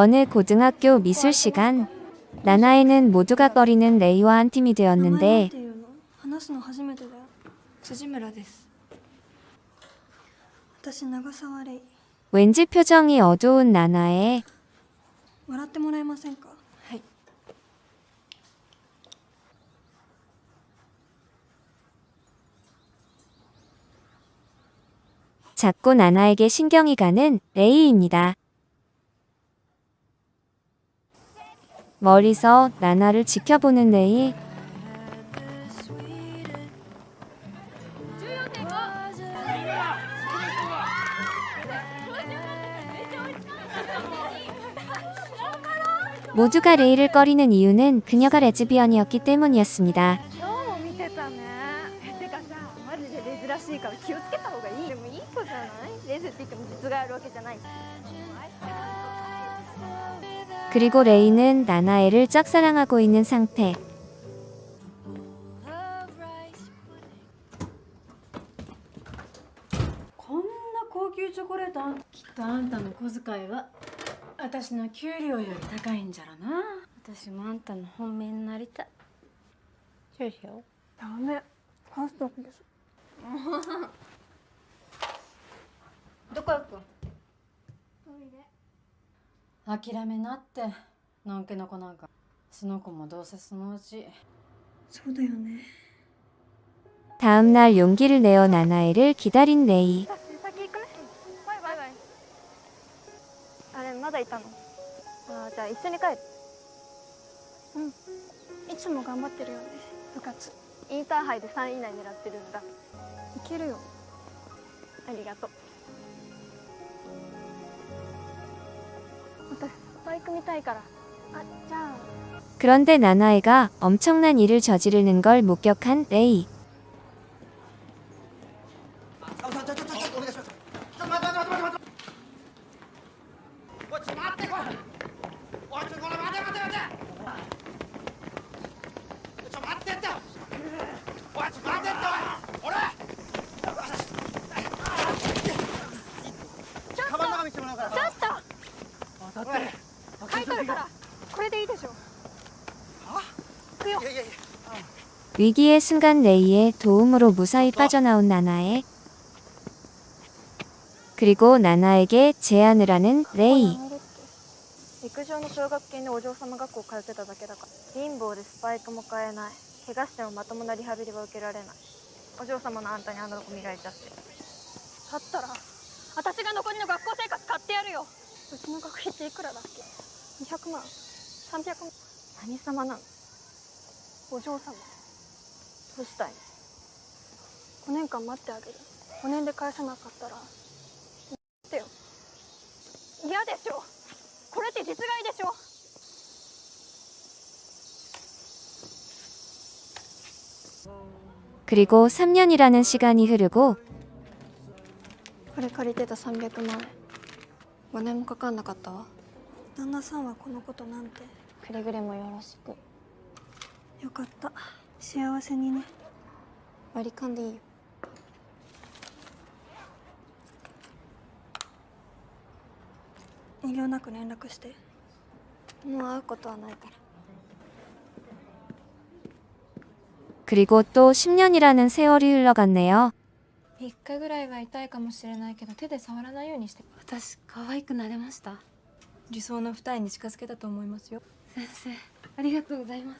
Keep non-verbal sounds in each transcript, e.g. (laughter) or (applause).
어느 고등학교 미술 시간 나나에는 모두가 꺼리는 레이와 한 팀이 되었는데 왠지 표정이 어두운 나나에 자꾸 나나에게 신경이 가는 레이입니다. 멀리서 나나를 지켜보는 레이. 모두가 레이를 꺼리는 이유는 그녀가 레즈비언이었기 때문이었습니다. 그리고 레이는 나나에를 짝사랑하고 있는 상 태. 고급 초콜릿 안... 기타 안타小遣いは私の給料より高いんじゃろな?私もあんたの本命になりたい。ダメ。ファーストどこ行く諦めなってのんけの子なんかその子もどうせそのうちそうだよね 다음 날 용기를 내어 나나에를 기다린 레이. さ先行くねバイバイバイあれまだいたのあーじゃあ一緒に帰るいつも頑張ってるよね部活インターハイで3位以内狙ってるんだいけるよありがとう 그런데 나나에가 엄청난 일을 저지르는 걸 목격한 레이. 위기의 순간 레이의 도움으로 무사히 빠져나온 나나에. 그리고 나나에게 제안을 하는 레이. 陸上の奨学金でお嬢様学校通ってただけだから貧乏でスパイクも買えない怪我してもまともなリハビリは受けられないお嬢様のあんたにあんなとこ見られちゃってだったら私が残りの学校生活買ってやるようちの学費っていくらだっけ200万300万何様なのお嬢様 どうしたい5年間待ってあげる5年で返さなかったらってよの嫌でしょこれって実害でしょ 그리고 3년이라는 시간이 흐르고 これ借りてた300万円5年もかかんなかったわ旦那さんはこのことなんてくれぐれもよろしくよかった 幸せにね割り勘でいいよ遠慮なく連絡してもう会うことはないから 그리고 또 10년이라는 세월이 흘러갔네요. 3日ぐらいは痛いかもしれないけど手で触らないようにして私可愛くなれました理想の二重に近づけたと思いますよ先生ありがとうございます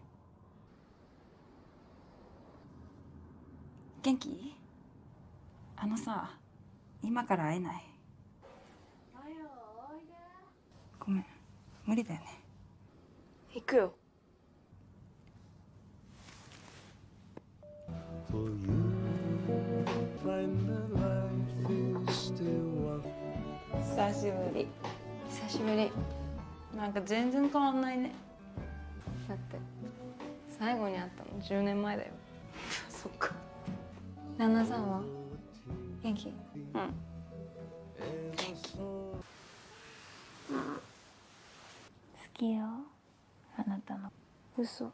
元気？あのさ今から会えない？ごめん。無理だよね。行くよ。久しぶり。久しぶり。なんか全然変わんないね。だって最後に会ったの10年前だよ。(laughs) そっか旦那さんは？元気？うん。好きよ。あなたの。嘘。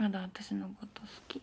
まだ私のこと好き？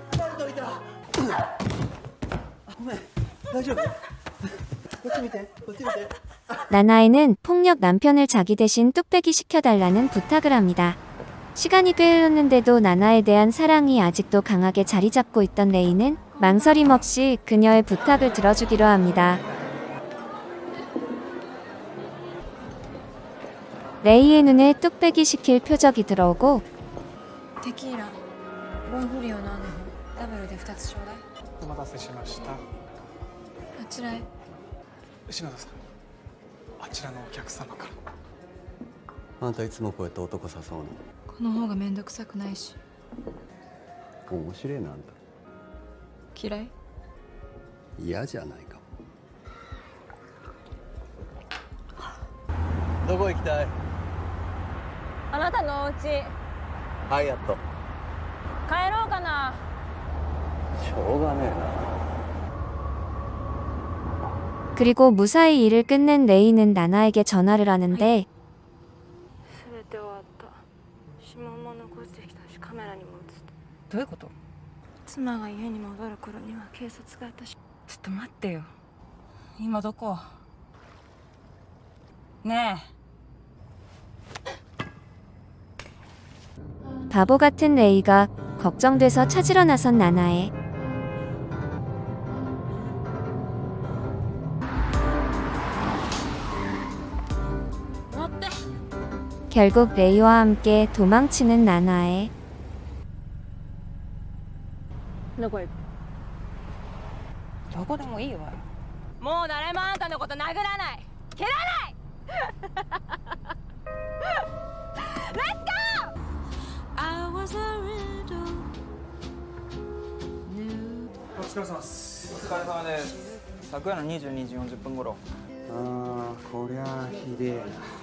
야! 나나이는 폭력 남편을 자기 대신 뚝배기 시켜달라는 부탁을 합니다. 시간이 꽤 흘렀는데도 나나에 대한 사랑이 아직도 강하게 자리 잡고 있던 레이는 망설임 없이 그녀의 부탁을 들어주기로 합니다. 레이의 눈에 뚝배기 시킬 표적이 들어오고 데키라, 몽골이요 나는 ダブルで2つちょうだい。お待たせしました。あちらへ。篠田さん。あちらのお客様から。あんたいつもこうやって男誘うこの方がめんどくさくないし。の面白いなあんた。嫌い？嫌じゃないか。もどこ行きたい？あなたのお家。ハイアット帰ろうかなしょうがねえな 그리고 무사히 일을 끝낸 레이는 나나에게 전화를 하는데 全て終わった指紋も残してきたしカメラにも映ってどういうこと妻が家に戻る頃には警察が私ちょっと待ってよ今どこね 바보 같은 레이가 걱정돼서 찾으러 나선 나나에 결국 레이와 함께 도망치는 나나에 どこ行くえどこでもいいわよもう誰もあんたのこと殴らない蹴らないお疲れ様ですお疲れ様です昨夜の22時40分頃あーこりゃあひでえな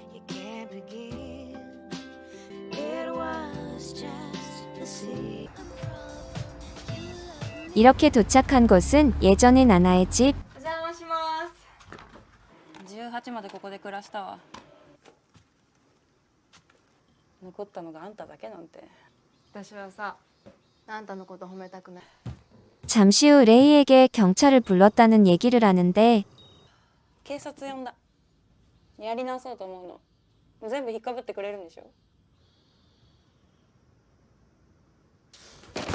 이렇게 도착한 곳은 예전의 나나의 집 お邪魔します18までここで暮らしたわ残ったのがあんただけなんて私はさあんたのこと褒めたくない 잠시 후 레이에게 경찰을 불렀다는 얘기를 하는데 警察呼んだやり直そうと思うの全部引っかぶってくれるんでしょ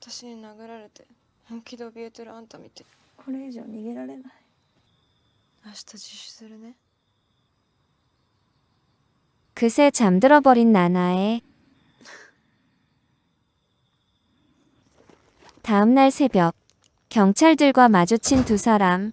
私に殴られて本気で怯えてるあんた見てこれ以上逃げられない明日自首するね 그새 잠들어 버린 나나에 다음 날 새벽 경찰들과 마주친 두 사람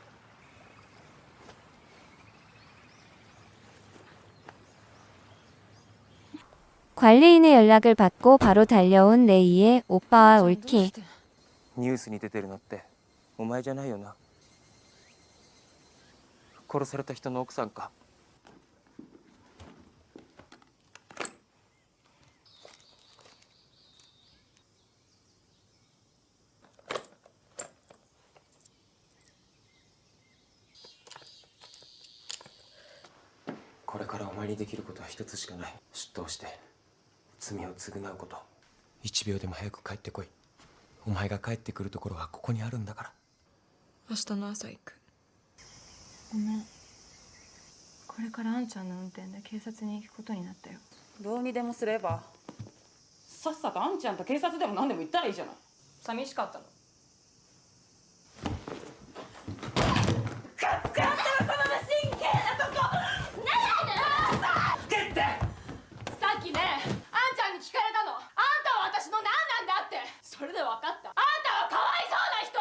관리인의 연락을 받고 바로 달려온 레이의 오빠와 올키. ニュースに出てるのってお前じゃないよな殺された人の奥さんかこれからお前にできることは一つしかない出頭して 罪を償うこと。一秒でも早く帰ってこい。お前が帰ってくるところはここにあるんだから。明日の朝行く。ごめん。これからあんちゃんの運転で警察に行くことになったよ。どうにでもすれば。さっさとあんちゃんと警察でも何でも言ったらいいじゃない。寂しかったのさっきねあんちゃんに聞かれたのあんたは私の何なんだってそれで分かった。あんたはかわいそうな人。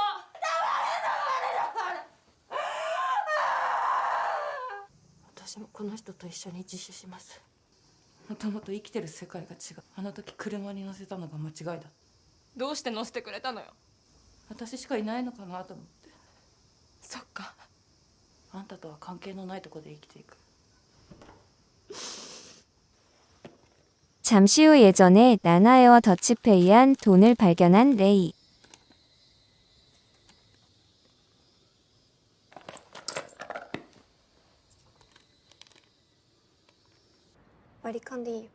私もこの人と一緒に自首します。もともと生きてる世界が違う。あの時車に乗せたのが間違いだどうして乗せてくれたのよ。私しかいないのかなと思って。そっか。あんたとは関係のないとこで生きていく 잠시 후 예전에 나나에어 더치페이한 돈을 발견한 레이. 마리칸디.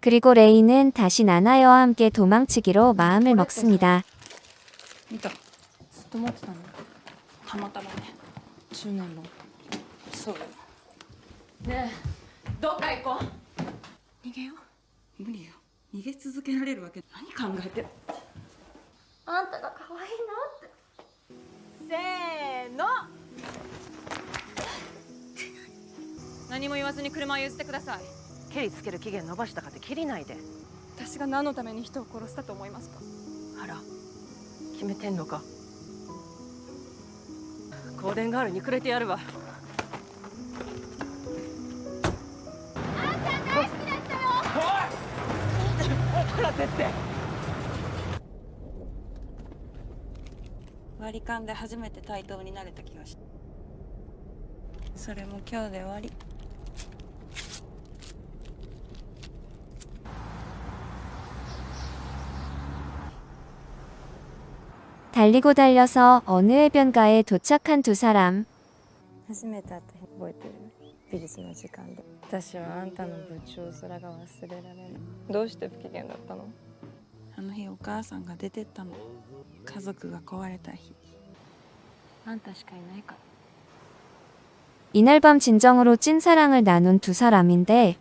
그리고 레이는 다시 나나여와 함께 도망치기로 마음을 먹습니다. 도망치다니. 다마따라네. 주는 뭐. 무서워. ねえ。どっか行こう。逃げよう。無理よ。逃げ続けられるわけ。何考えてる。あんたが可愛いなって。せーの。何も言わずに車を譲ってください。ケリつける期限伸ばしたかって切りないで。私が何のために人を殺したと思いますか。あら。決めてんのか。香典ガールにくれてやるわ割り勘で初めて対等になれた気がしたそれも今日で終わり 달리고 달려서 어느 해변가에 도착한 두 사람. 初めて会った日覚えてる 美術の時間で私はあんたの部長面が忘れられないどうして不機嫌だったのあの日お母さんが出てったの家族が壊れた日あんたしかいないから 이날 밤 진정으로 찐사랑을 나눈 두 사람인데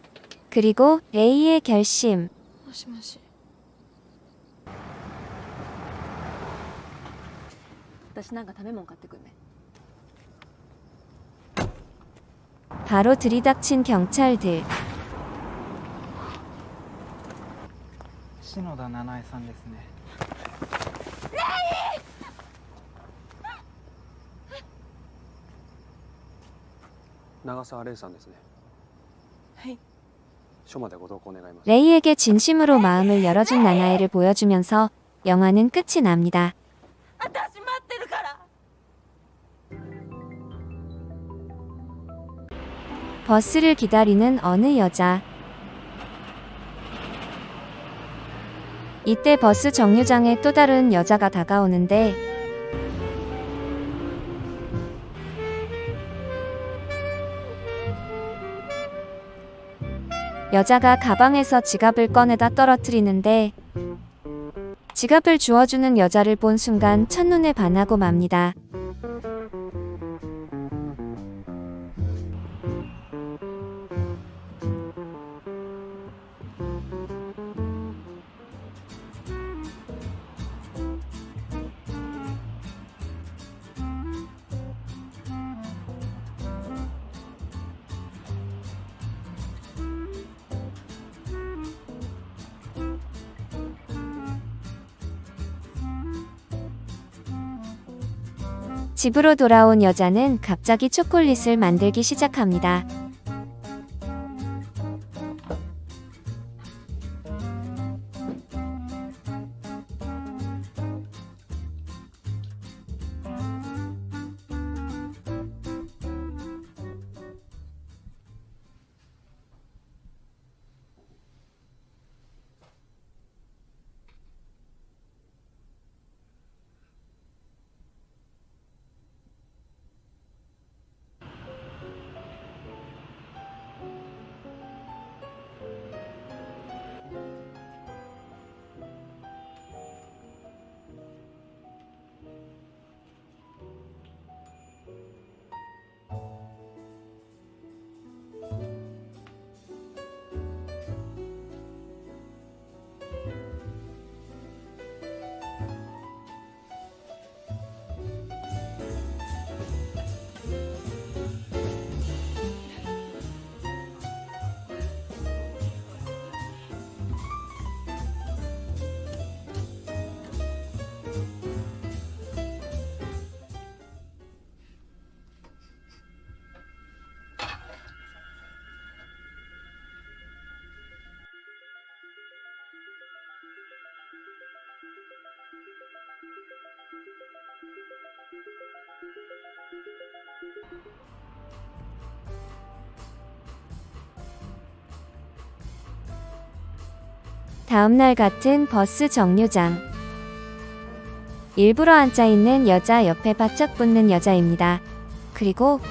그리고 레이의 결심. もしもし私なんか食べ物買ってくんね 바로 들이닥친 경찰들. 篠田七重さんですね長澤玲さんですねはい署までご同行願います 레이에게 진심으로 마음을 열어준 나나에를 보여주면서 영화는 끝이 납니다. 버스를 기다리는 어느 여자. 이때 버스 정류장에 또 다른 여자가 다가오는데 여자가 가방에서 지갑을 꺼내다 떨어뜨리는데 지갑을 주워주는 여자를 본 순간 첫눈에 반하고 맙니다. 집으로 돌아온 여자는 갑자기 초콜릿을 만들기 시작합니다. 다음날 같은 버스 정류장. 일부러 앉아있는 여자 옆에 바짝 붙는 여자입니다. 그리고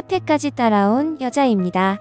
카페까지 따라온 여자입니다.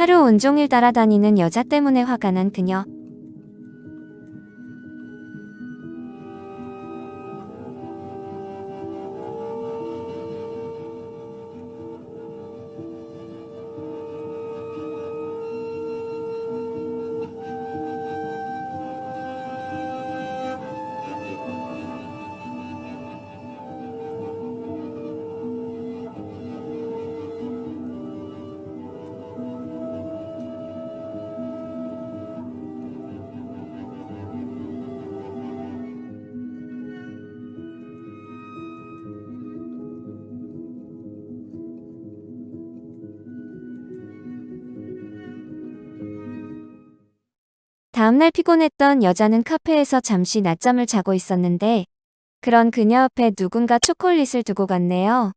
하루 온종일 따라다니는 여자 때문에 화가 난 그녀. 다음날 피곤했던 여자는 카페에서 잠시 낮잠을 자고 있었는데 그런 그녀 앞에 누군가 초콜릿을 두고 갔네요.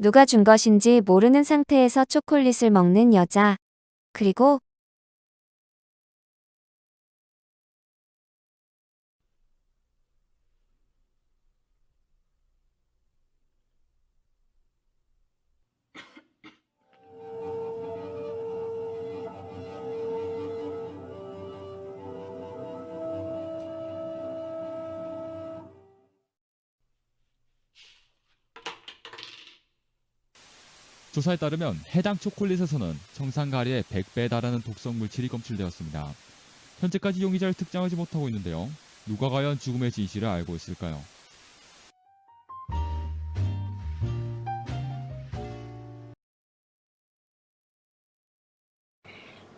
누가 준 것인지 모르는 상태에서 초콜릿을 먹는 여자. 그리고 조사에 따르면 해당 초콜릿에서는 정상가리의 100배에 달하는 독성 물질이 검출되었습니다. 현재까지 용의자를 특정하지 못하고 있는데요. 누가 과연 죽음의 진실을 알고 있을까요?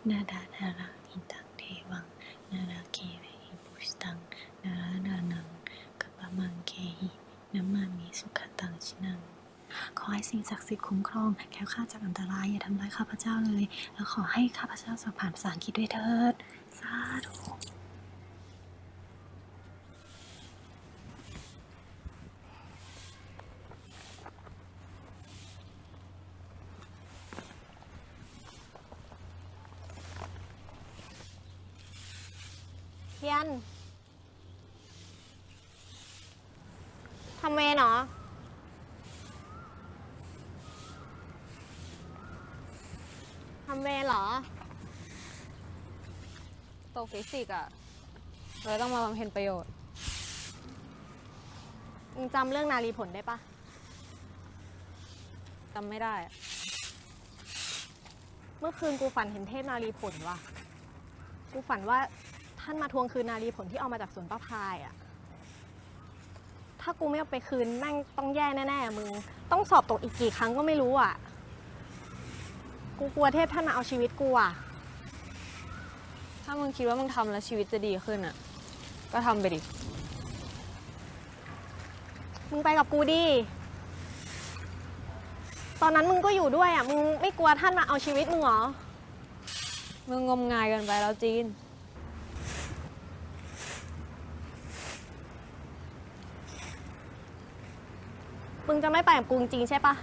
나라 ให้สิ่งศักดิ์สิทธิ์คุ้มครอง แค้วคลาดจากอันตรายอย่าทำร้ายข้าพเจ้าเลย แล้วขอให้ข้าพเจ้าสอบผ่านภาษาอังกฤษด้วยเถิด สาธุ เทียนทำเวรเหรอ ทำเวรเหรอ ตก ฟิสิกส์อะเลยต้องมาบำเพ็ญประโยชน์มึงจำเรื่องนารีผลได้ปะจำไม่ได้ เมื่อคืนกูฝันเห็นเทพนารีผลว่ะ กูฝันว่าท่านมาทวงคืนนารีผลที่เอามาจากสวนป้าพายอะถ้ากูไม่เอาไปคืนแม่งต้องแย่แน่ๆมึง ต้องสอบตกอีกกี่ครั้งก็ไม่รู้อะ กูกลัวเทพท่านมาเอาชีวิตกูอะามึงคิดว่ามึงทำแล้วชีวิตจะดีขึ้นอะก็ทำไปดิ มึงไปกับกูดิ ตอนนั้นมึงก็อยู่ด้วยอะ มึงไม่กลัวท่านมาเอาชีวิตมึงเหรอ มึงงมงายเกินไปแล้วจีน มึงจะไม่ไปกับกูจริงๆใช่ปะ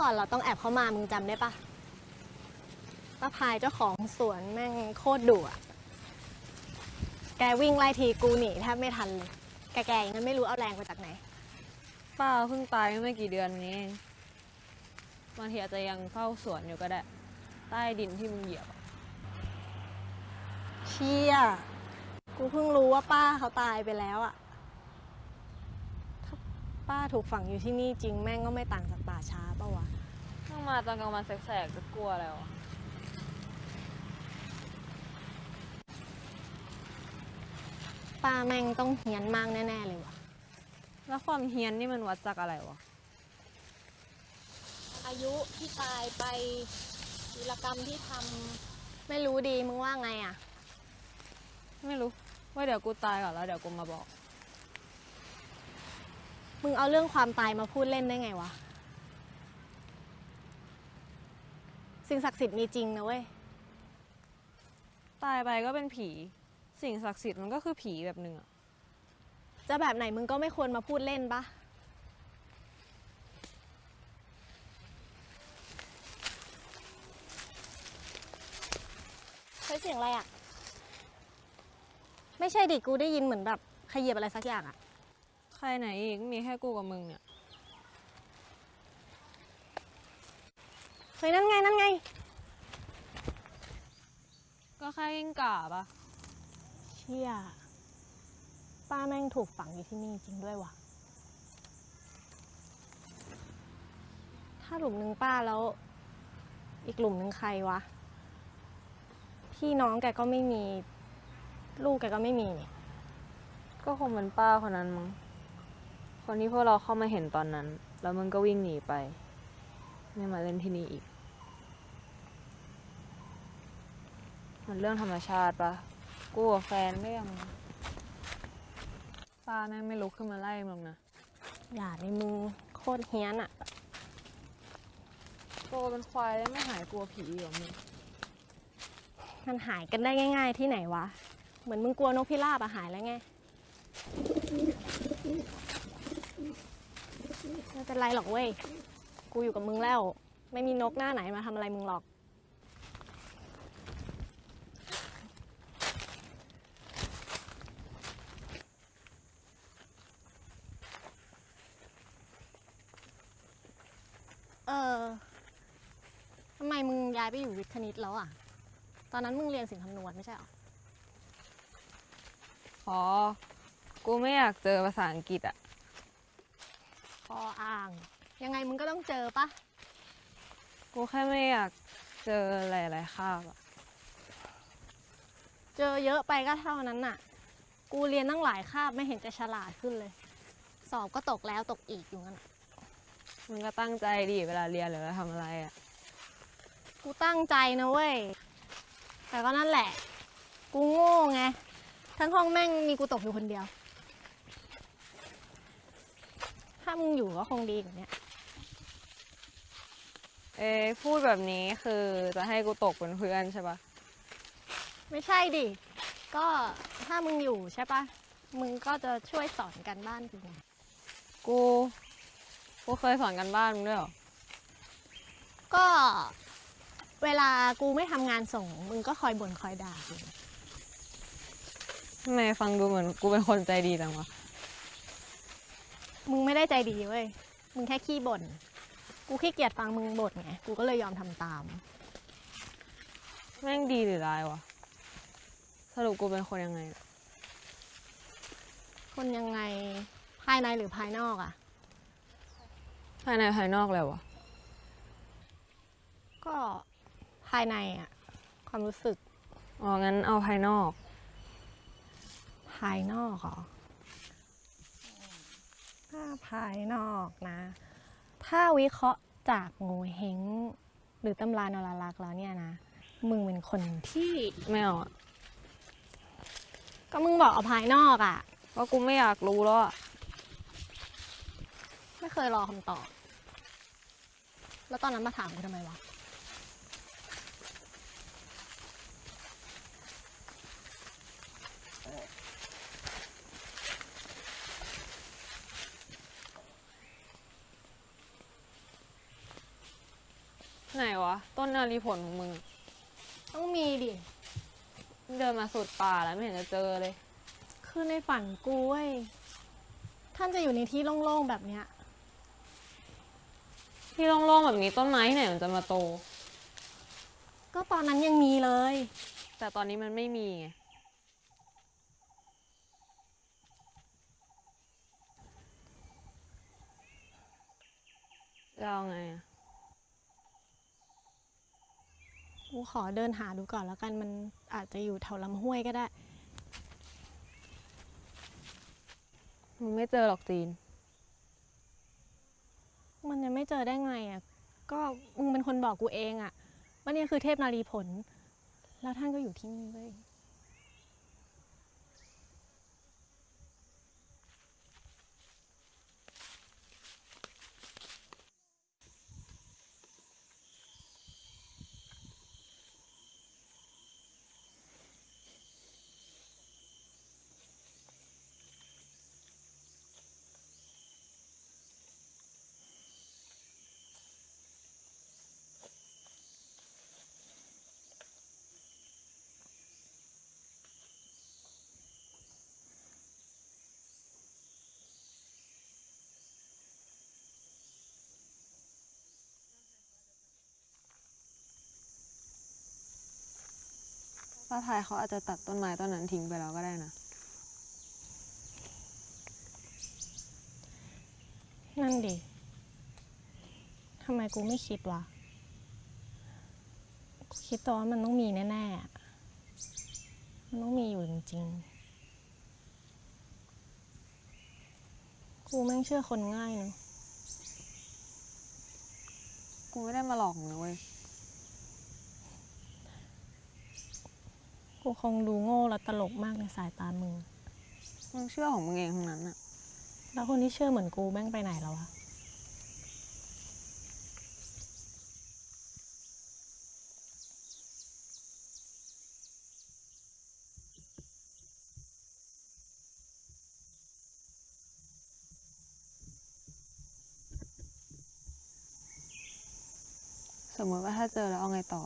ก่อนเราต้องแอบเข้ามามึงจำได้ปะป้าพายเจ้าของสวนแม่งโคตรดุอะแกวิ่งไล่ทีกูหนีแทบไม่ทันเลยแกๆอย่างนั้นไม่รู้เอาแรงมาจากไหน ป้าเพิ่งตายเมื่อไม่กี่เดือนนี้เองบางทีอาจจะยังเฝ้าสวนอยู่ก็ได้ ใต้ดินที่มึงเหยียบอะเชี่ยกูเพิ่งรู้ว่าป้าเขาตายไปแล้วอะถ้าป้าถูกฝังอยู่ที่นี่จริงแม่งก็ไม่ต่างจากป่าช้าปะวะต้อง มาตอนกลางวันแสกๆจะกลัวแล้วอะป้าแม่งต้องเฮี้ยนมากแน่ ๆ เลยวะแล้วความเฮี้ยนนี่มันวัดจากอะไรวะ อายุที่ตายไปวีรกรรมที่ทำไม่รู้ดีมึงว่าไงอะไม่รู้ว่าเดี๋ยวกูตายก่อนแล้วเดี๋ยวกูมาบอก มึงเอาเรื่องความตายมาพูดเล่นได้ไงวะ สิ่งศักดิ์สิทธิ์มีจริงนะเว้ย ตายไปก็เป็นผี สิ่งศักดิ์สิทธิ์มันก็คือผีแบบหนึ่งอะจะแบบไหนมึงก็ไม่ควรมาพูดเล่นปะเฮ้ยเสียงอะไรอะไม่ใช่ดิกูได้ยินเหมือนแบบขยียบอะไรสักอย่างอะใครไหนอีกมีแค่กูกับมึงเนี่ย เฮ้ยนั่นไงนั่นไง ก็แค่กิ้งก่าปะเชี่ยป้าแม่งถูกฝังอยู่ที่นี่จริงด้วยว่ะ ถ้าหลุมหนึ่งป้าแล้ว อีกหลุมหนึ่งใครวะ พี่น้องแกก็ไม่มี ลูกแกก็ไม่มีนี่ก็คงเป็นป้าคนนั้นมั้ง คนที่พวกเราเข้ามาเห็นตอนนั้น แล้วมึงก็วิ่งหนีไป ไม่มาเล่นที่นี่อีก มันเรื่องธรรมชาติปะกูกับแฟนก็ยังป้าแม่งไม่ลุกขึ้นมาไล่มึงนะอย่าในมึงโคตรเฮี้ยนอะโตเป็นควายแล้วไม่หายกลัวผีเหรอมึงมันหายกันได้ง่าย ๆ ที่ไหนวะ เหมือนมึงกลัวนกพิราบอะหายแล้วไง ไม่เป็นไรหรอกเว้ย กูอยู่กับมึงแล้ว ไม่มีนกหน้าไหนมาทำอะไรมึงหรอก เออ ทำ ไมมึงย้ายไปอยู่วิทย์คณิตแล้วอะ ตอนนั้นมึงเรียนสินคำนวณไม่ใช่หรอ อ๋อ กูไม่อยากเจอภาษาอังกฤษอะพออ่าง ยังไงมึงก็ต้องเจอปะกูแค่ไม่อยากเจอหลายๆคาบอะเจอเยอะไปก็เท่านั้นน่ะ กูเรียนตั้งหลายคาบไม่เห็นจะฉลาดขึ้นเลย สอบก็ตกแล้วตกอีกอยู่งั้นน่ะมึงก็ตั้งใจดิเวลาเรียนหรือว่าทำอะไรอะ กูตั้งใจนะเว้ย แต่ก็นั่นแหละ กูโง่ไง ทั้งห้องแม่งมีกูตกอยู่คนเดียว ถ้ามึงอยู่ก็คงดีกว่าเนี้ยเอ้พูดแบบนี้คือจะให้กูตกเป็นเพื่อนใช่ปะไม่ใช่ดิ ก็ถ้ามึงอยู่ใช่ปะมึงก็จะช่วยสอนกันบ้านกูไงกู กูเคยสอนกันบ้านมึงด้วยเหรอ ก็ เวลากูไม่ทำงานส่ง มึงก็คอยบ่นคอยด่ากูทำไมฟังดูเหมือนกูเป็นคนใจดีจังวะ มึงไม่ได้ใจดีเว้ย มึงแค่ขี้บ่น กูขี้เกียจฟังมึงบ่นไง กูก็เลยยอมทำตาม แม่งดีหรือร้ายวะ สรุปกูเป็นคนยังไง คนยังไงภายในหรือภายนอกอะภายในภายนอกเลยวะ ก็ ภายในอะความรู้สึก อ๋อ งั้นเอาภายนอก ภายนอกเหรอถ้าภายนอกนะ ถ้าวิเคราะห์จากโงเฮงหรือตำรานรลักษ์แล้วเนี่ยนะ มึงเป็นคนที่ไม่เอาอะก็มึงบอกเอาภายนอกอะก็กูไม่อยากรู้แล้วอะไม่เคยรอคำตอบ แล้วตอนนั้นมาถามกูทำไมวะ ไหนวะ ต้นนารีผลของมึง ต้องมีดิ เดินมาสุดป่าแล้วไม่เห็นจะเจอเลย คือในฝันกูเว้ยท่านจะอยู่ในที่โล่งๆแบบเนี้ย ที่โล่งๆแบบนี้ต้นไม้ที่ไหนมันจะมาโต ก็ตอนนั้นยังมีเลย แต่ตอนนี้มันไม่มีไงจะเอาไงอะ กูขอเดินหาดูก่อนแล้วกันมันอาจจะอยู่แถวลำห้วยก็ได้ มึงไม่เจอหรอกจีน มันยังไม่เจอได้ไงอะ ก็มึงเป็นคนบอกกูเองอะว่าเนี่ยคือเทพนารีผล แล้วท่านก็อยู่ที่นี่เว้ย ป้าไทยเขาอาจจะตัดต้นไม้ต้นนั้นทิ้งไปแล้วก็ได้นะ นั่นดิ ทำไมกูไม่คิดวะ กูคิดแต่ว่ามันต้องมีแน่ๆอะมันต้องมีอยู่จริงๆ กูแม่งเชื่อคนง่ายเนอะกูไม่ได้มาหลอกมึงนะเว้ย กูคงดูโง่และตลกมากในสายตามึง มึงเชื่อของมึงเองทั้งนั้นอะแล้วคนที่เชื่อเหมือนกูแม่งไปไหนแล้ววะ สมมติว่าถ้าเจอแล้วเอาไงต่อ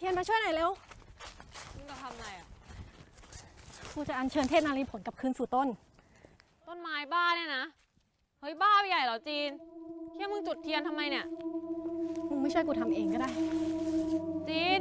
เทียนมาช่วยหน่อยเร็วมึงจะทำอะไรอะกูจะอัญเชิญเทพนารีผลกลับคืนสู่ต้น ต้นไม้บ้าเนี่ยนะ เฮ้ยบ้าไปใหญ่เหรอจีนเที่ยมึงจุดเทียนทำไมเนี่ย มึงไม่ช่วยกูทำเองก็ได้ จีน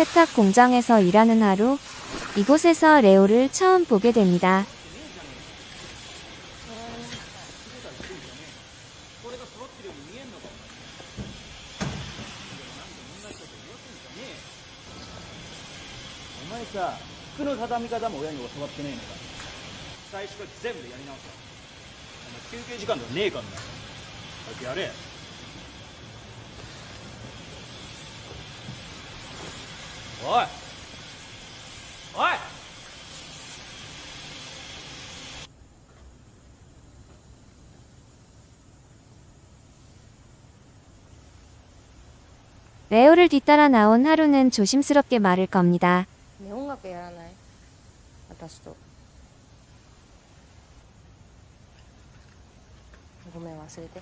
세탁 공장에서 일하는 하루. 이곳에서 레오를 처음 보게 됩니다. お前さ服の畳み方も親に教わってねえのか最初から全部やり直せお前休憩時間とかねえからな早くやれおいおい 레오를 뒤따라 나온 하루는 조심스럽게 말을 겁니다. ね音楽やらない私とごめん忘れて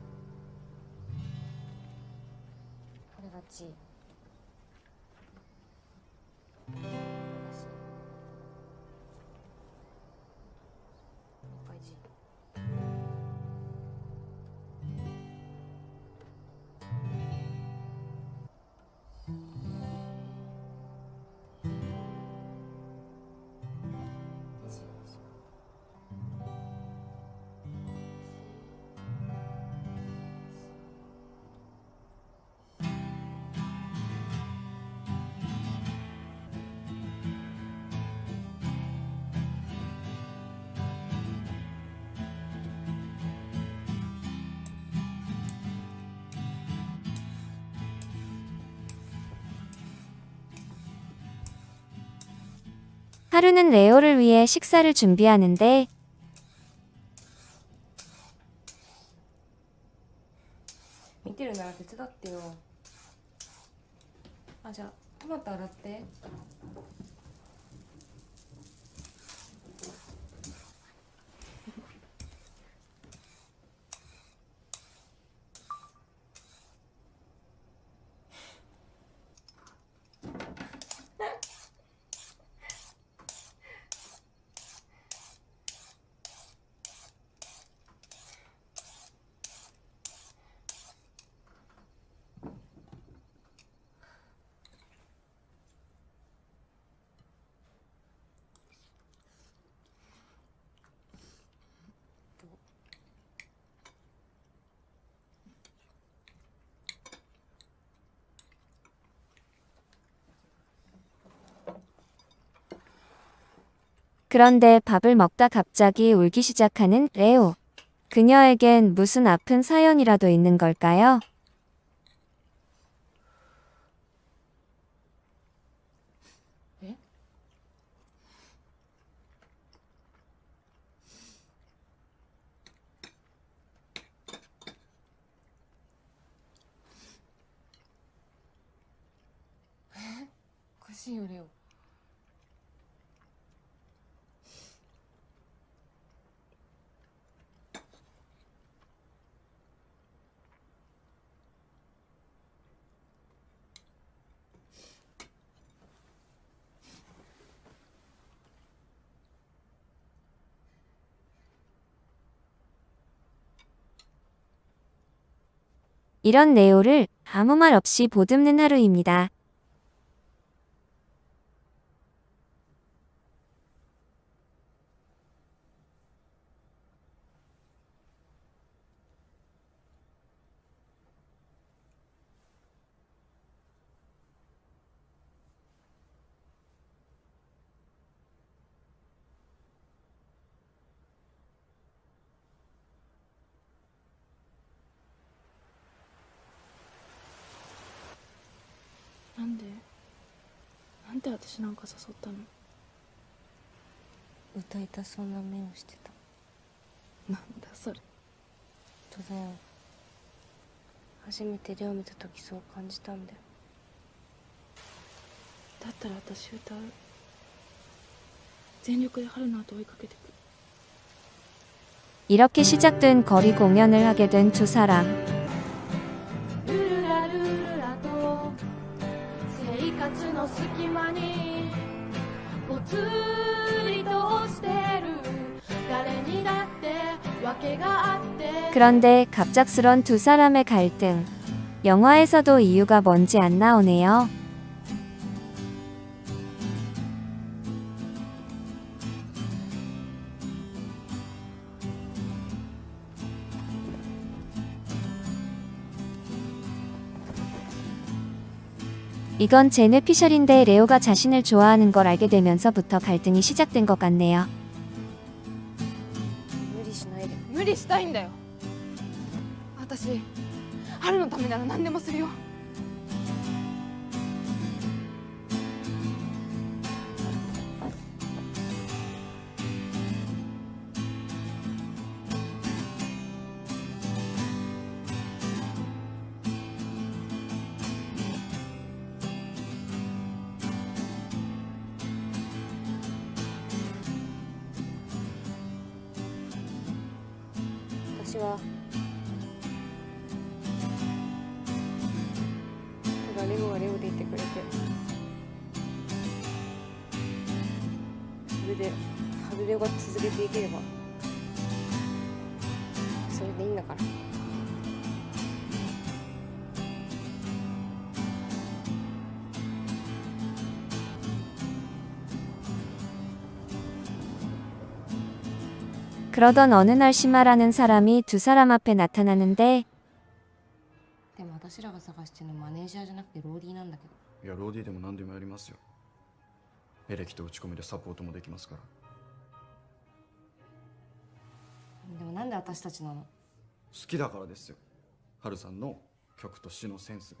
하루는 레오를 위해 식사를 준비하는데 미띠를 나한테 뜯었대요. 아, 자, 토마토 알았대. 그런데 밥을 먹다 갑자기 울기 시작하는 레오. 그녀에겐 무슨 아픈 사연이라도 있는 걸까요? 글씨 요리요. 이런 레오를 아무 말 없이 보듬는 하루입니다.「 私なんか誘ったの歌いたそうな目をしてたなんだそれ本当だよ初めてレオ見た時そう感じたんだよだったら私歌う全力で春の後追いかけてく 이렇게 시작된 거리 공연을 하게 된 두 사람. 生活の隙間にぽつりと落ちてる誰にだって訳があって 그런데 갑작스런 두 사람의 갈등. 영화에서도 이유가 뭔지 안 나오네요. 이건 제네 피셜인데 레오가 자신을 좋아하는 걸 알게 되면서부터 갈등이 시작된 것 같네요. 無理しないで無理したいんだよ私春のためなら何でもするよ 私は。ただレゴはレゴでいてくれて。それで春レオが続けていければ。それでいいんだから。 그러던 어느 날 시마라는 사람이 두 사람 앞에 나타나는데 でも私らが探してるのマネージャーじゃなくてローディーなんだけどいやローディーでも何でもやりますよエレキと打ち込みでサポートもできますからでもなんで私たちなの好きだからですよハルさんの曲と詩のセンスが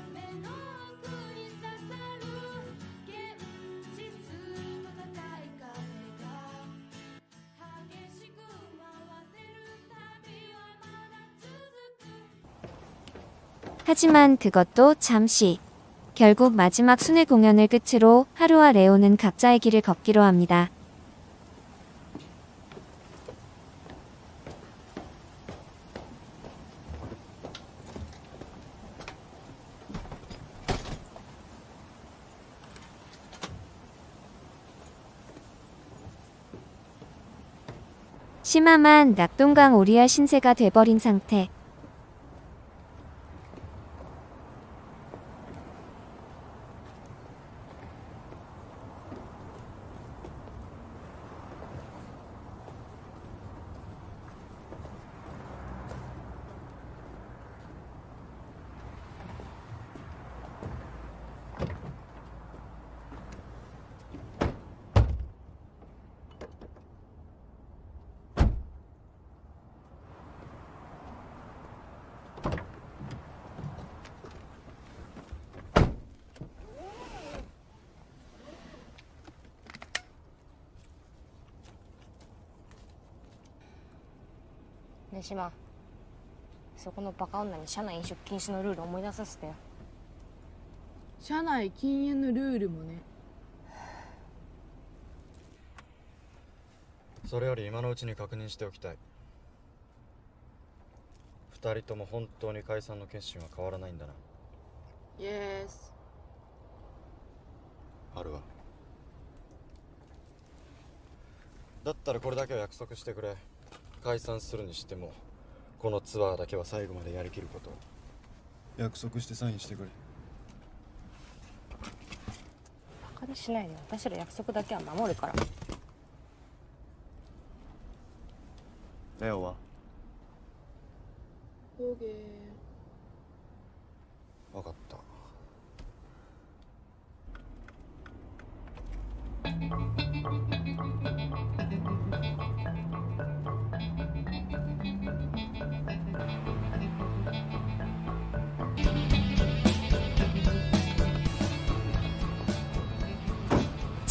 하지만 그것도 잠시. 결국 마지막 순회 공연을 끝으로 하루와 레오는 각자의 길을 걷기로 합니다. 심함한 낙동강 오리알 신세가 돼버린 상태. ねえ島そこのバカ女に社内飲食禁止のルール思い出させてよ。社内禁煙のルールもね。それより今のうちに確認しておきたい。二人とも本当に解散の決心は変わらないんだな。イエスあるわ。だったらこれだけは約束してくれ解散するにしてもこのツアーだけは最後までやりきること約束してサインしてくれ。バカにしないで私ら約束だけは守るから。レオは？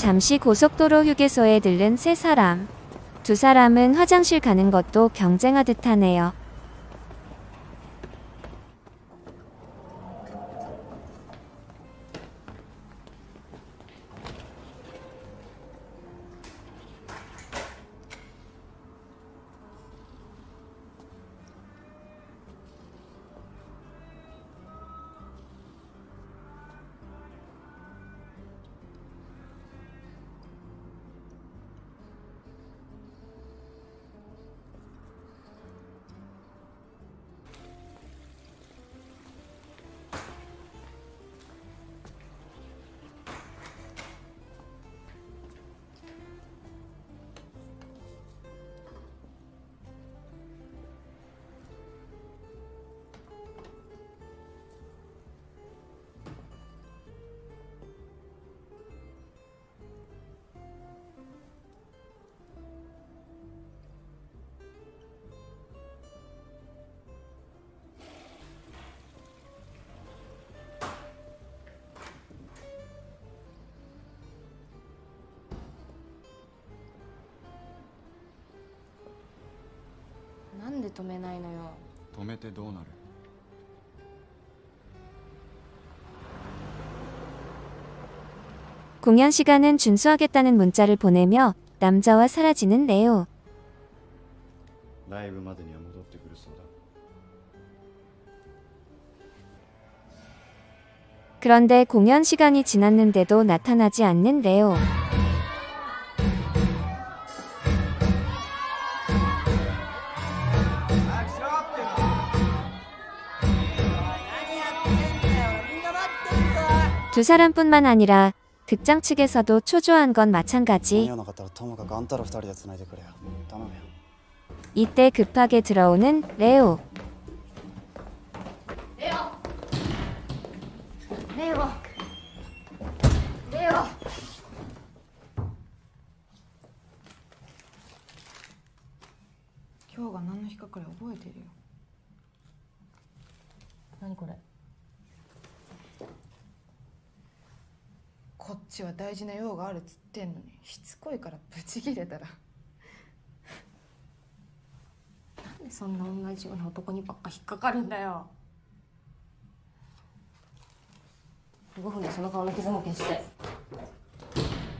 잠시 고속도로 휴게소에 들른 세 사람. 두 사람은 화장실 가는 것도 경쟁하듯 하네요. 공연 시간은 준수하겠다는 문자를 보내며 남자와 사라지는 레오. 그런데 공연 시간이 지났는데도 나타나지 않는 레오. 두 사람뿐만 아니라 극장 측에서도 초조한 건 間に 마찬가지. 合わなかったらともかくあんたら二人で繋いでくれよ頼むよ 이때 급하게 들어오는 레오. レオレオレオ今日が何の日かくらい覚えてるよ何これ こっちは大事な用があるっつってんのにしつこいからブチギレたら。なんでそんな同じような男にばっか引っかかるんだよ。5分でその顔の傷も消して「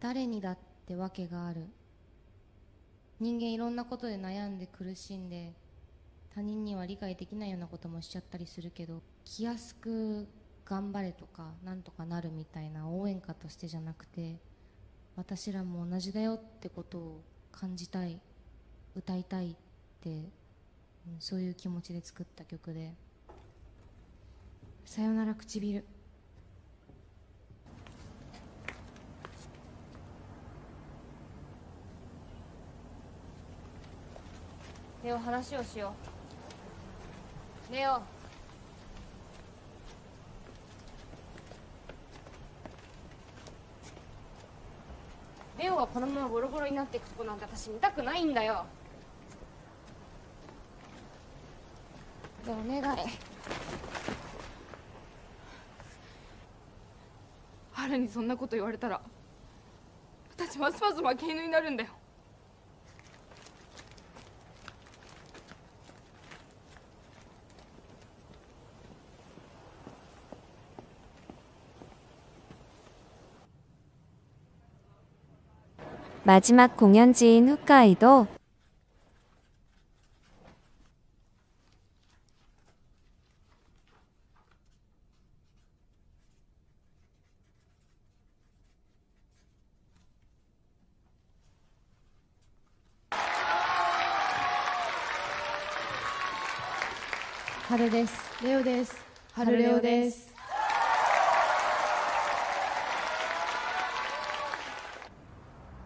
誰にだって訳がある。人間いろんなことで悩んで苦しんで他人には理解できないようなこともしちゃったりするけど気安く頑張れとかなんとかなるみたいな応援歌としてじゃなくて私らも同じだよってことを感じたい歌いたいって、うんそういう気持ちで作った曲で「さよなら唇」レオ話をしよう。レオレオがこのままボロボロになっていくとこなんて私見たくないんだよ。でお願い。春にそんなこと言われたら私ますます負け犬になるんだよ「 마지막 공연지인 홋카이도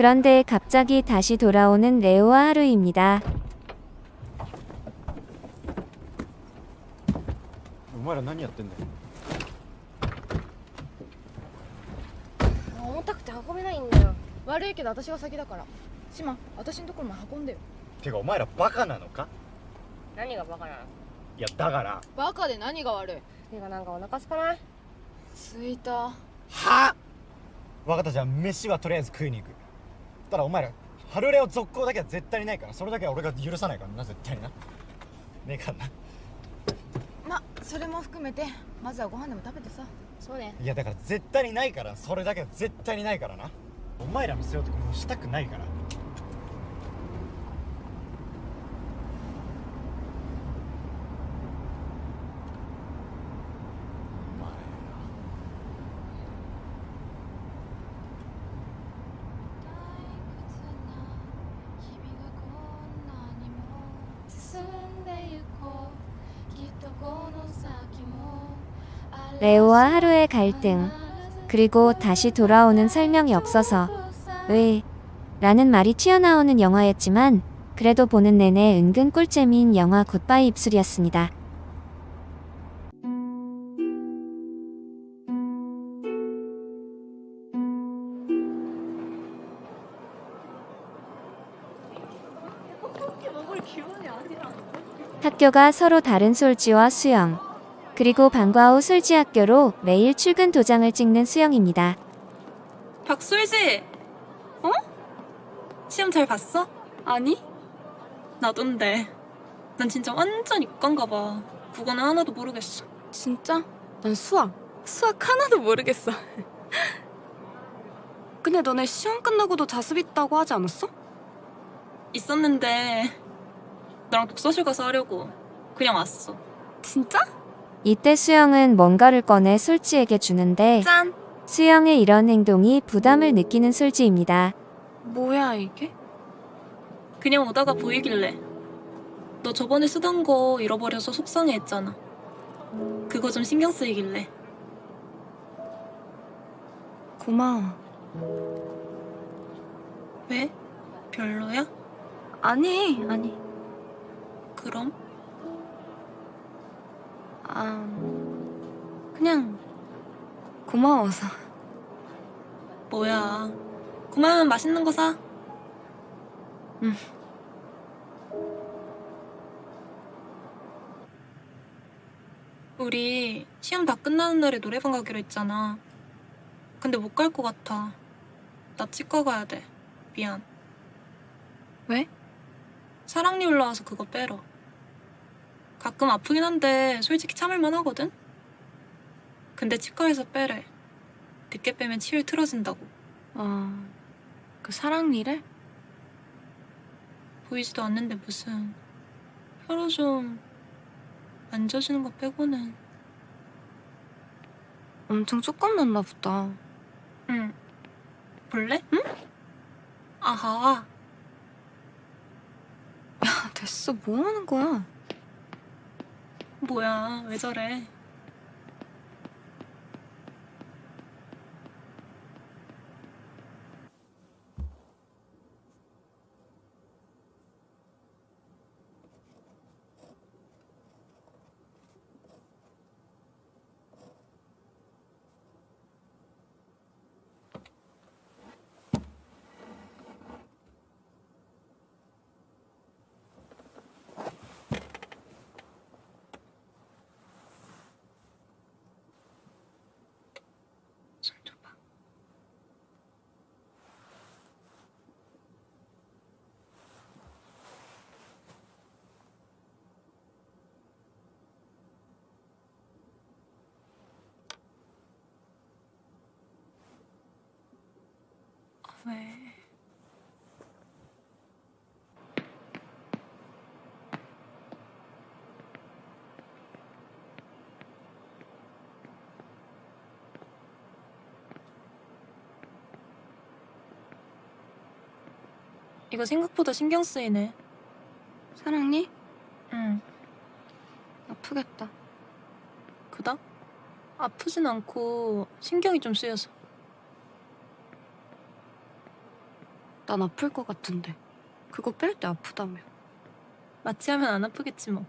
그런데 갑자기 다시 돌아오는 레오와 하루입니다. お前ら何やってんだよ重たくて運べないんだよ悪いけど私が先だから島私のところも運んでよてかお前らバカなのか何がバカなのいやだからバカで何が悪いてかなんかお腹すかないすいたは分かったじゃあ飯はとりあえず食いに行く ただお前ら春レオ続行だけは絶対にないからそれだけは俺が許さないからな絶対にな。ねえかんなまそれも含めてまずはご飯でも食べてさ。そうね。いやだから絶対にないからそれだけは絶対にないからな。お前らの背負うとこもうしたくないから 갈등, 그리고 다시 돌아오는 설명이 없어서 왜? 라는 말이 튀어나오는 영화였지만 그래도 보는 내내 은근 꿀잼인 영화 굿바이 입술이었습니다. 학교가 서로 다른 솔지와 수영, 그리고 방과 후 솔지학교로 매일 출근 도장을 찍는 수영입니다. 박솔지! 어? 시험 잘 봤어? 아니? 나돈데. 난 진짜 완전 이과인가 봐. 국어는 하나도 모르겠어. 진짜? 난 수학. 수학 하나도 모르겠어. (laughs) 근데 너네 시험 끝나고도 자습 있다고 하지 않았어? 있었는데 너랑 독서실 가서 하려고 그냥 왔어. 진짜? 이때 수영은 뭔가를 꺼내 솔지에게 주는데 짠! 수영의 이런 행동이 부담을 느끼는 솔지입니다. 뭐야 이게? 그냥 오다가 보이길래 너 저번에 쓰던 거 잃어버려서 속상해 했잖아. 그거 좀 신경 쓰이길래. 고마워. 왜? 별로야? 아니 아니. 그럼? 아 그냥 고마워서. 뭐야. 그만 맛있는 거 사. 응. 우리 시험 다 끝나는 날에 노래방 가기로 했잖아. 근데 못 갈 것 같아. 나 치과 가야 돼. 미안. 왜? 사랑니 올라와서 그거 빼러. 가끔 아프긴 한데 솔직히 참을만 하거든? 근데 치과에서 빼래. 늦게 빼면 치율 틀어진다고. 아, 그 사랑니를? 보이지도 않는데 무슨 혀로 좀 만져주는 거 빼고는 엄청 조금 났나 보다. 응 볼래? 응? 아하 야, 됐어. 뭐 하는 거야? 뭐야 왜 저래 왜? 이거 생각보다 신경 쓰이네. 사랑니? 응. 아프겠다. 그다? 아프진 않고 신경이 좀 쓰여서. 난 아플 것 같은데. 그거 뺄 때 아프다며. 마취하면 안 아프겠지 뭐.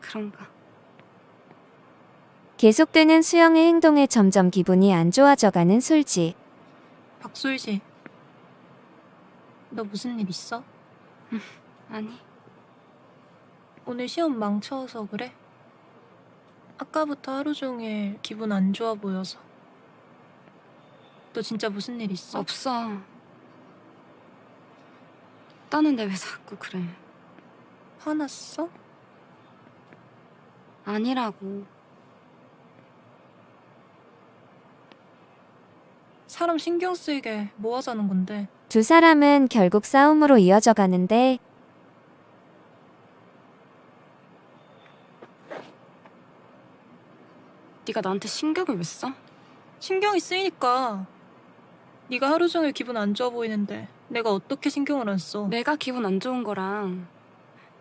그런가. 계속되는 수영의 행동에 점점 기분이 안 좋아져가는 솔지. 박솔지. 너 무슨 일 있어? 아니. 오늘 시험 망쳐서 그래? 아까부터 하루 종일 기분 안 좋아 보여서. 너 진짜 무슨 일 있어? 없어. 따는데 왜 자꾸 그래? 화났어? 아니라고. 사람 신경 쓰이게 뭐 하자는 건데? 두 사람은 결국 싸움으로 이어져 가는데 네가 나한테 신경을 왜 써? 신경이 쓰이니까. 네가 하루 종일 기분 안 좋아 보이는데 내가 어떻게 신경을 안 써? 내가 기분 안 좋은 거랑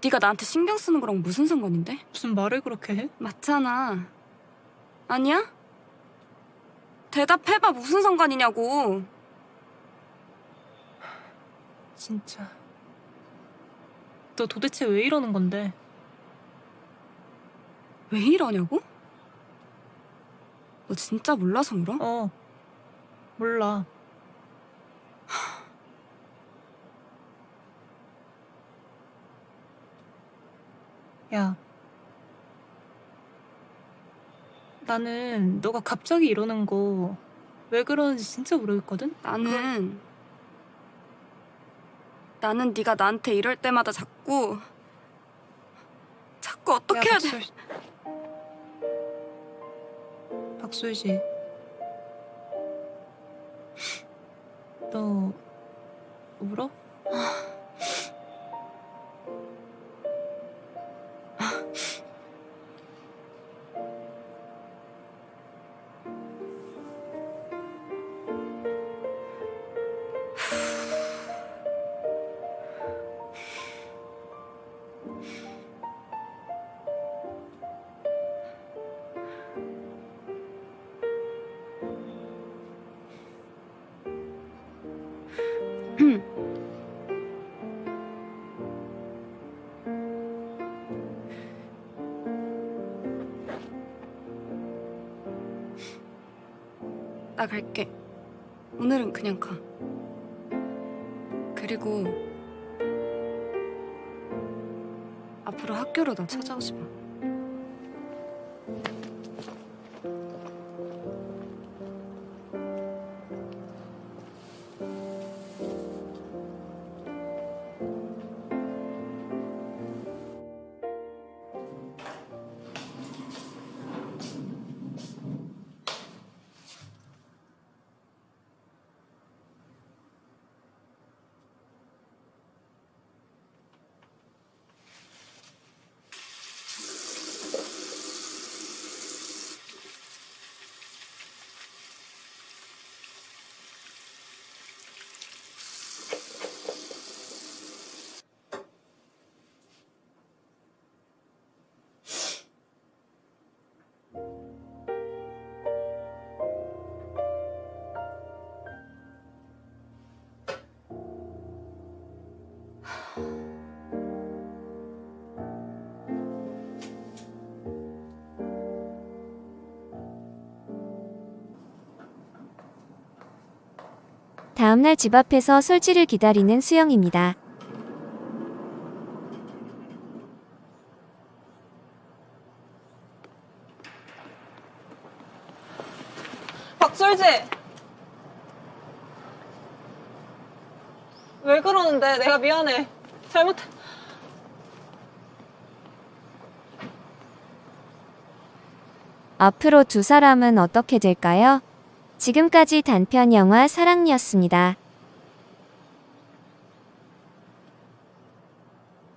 네가 나한테 신경 쓰는 거랑 무슨 상관인데? 무슨 말을 그렇게 해? 맞잖아. 아니야? 대답해봐 무슨 상관이냐고. 진짜. 너 도대체 왜 이러는 건데? 왜 이러냐고? 너 진짜 몰라서 물어? 어. 몰라. 야. 나는 너가 갑자기 이러는 거 왜 그러는지 진짜 모르겠거든? 나는 나는 네가 나한테 이럴 때마다 자꾸 자꾸 어떻게 해야 돼? 박솔지. 너 울어? 나 갈게. 오늘은 그냥 가. 그리고 앞으로 학교로 나 찾아오지 마. 다음날 집 앞에서 솔지를 기다리는 수영입니다. 박솔지! 왜 그러는데? 내가 미안해. 잘못. 앞으로 두 사람은 어떻게 될까요? 지금까지 단편 영화 사랑니였습니다.